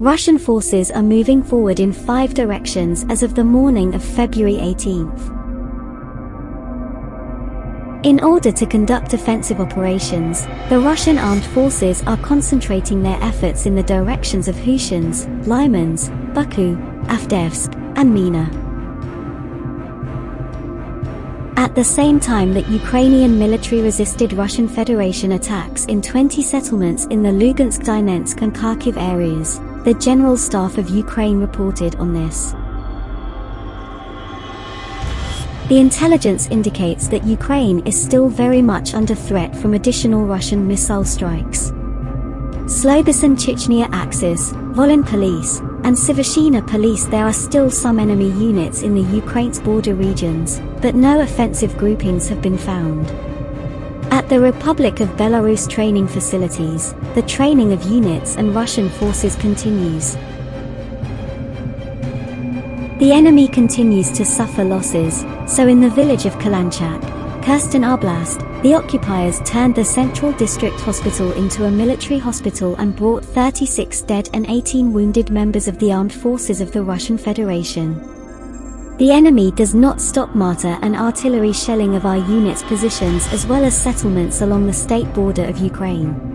Russian forces are moving forward in five directions as of the morning of February 18th. In order to conduct offensive operations, the Russian armed forces are concentrating their efforts in the directions of Hushins, Lymansk, Baku, Avdiivsk, and Mina. At the same time that Ukrainian military resisted Russian Federation attacks in 20 settlements in the Lugansk, Donetsk and Kharkiv areas, the General Staff of Ukraine reported on this. The intelligence indicates that Ukraine is still very much under threat from additional Russian missile strikes. Slobodyan Chechnya Axis, Volyn Police, and Sivershina Police there are still some enemy units in the Ukraine's border regions, but no offensive groupings have been found. At the Republic of Belarus training facilities, the training of units and Russian forces continues. The enemy continues to suffer losses, so in the village of Kalanchak, Kherson Oblast, the occupiers turned the Central District Hospital into a military hospital and brought 36 dead and 18 wounded members of the armed forces of the Russian Federation. The enemy does not stop mortar and artillery shelling of our units' positions as well as settlements along the state border of Ukraine.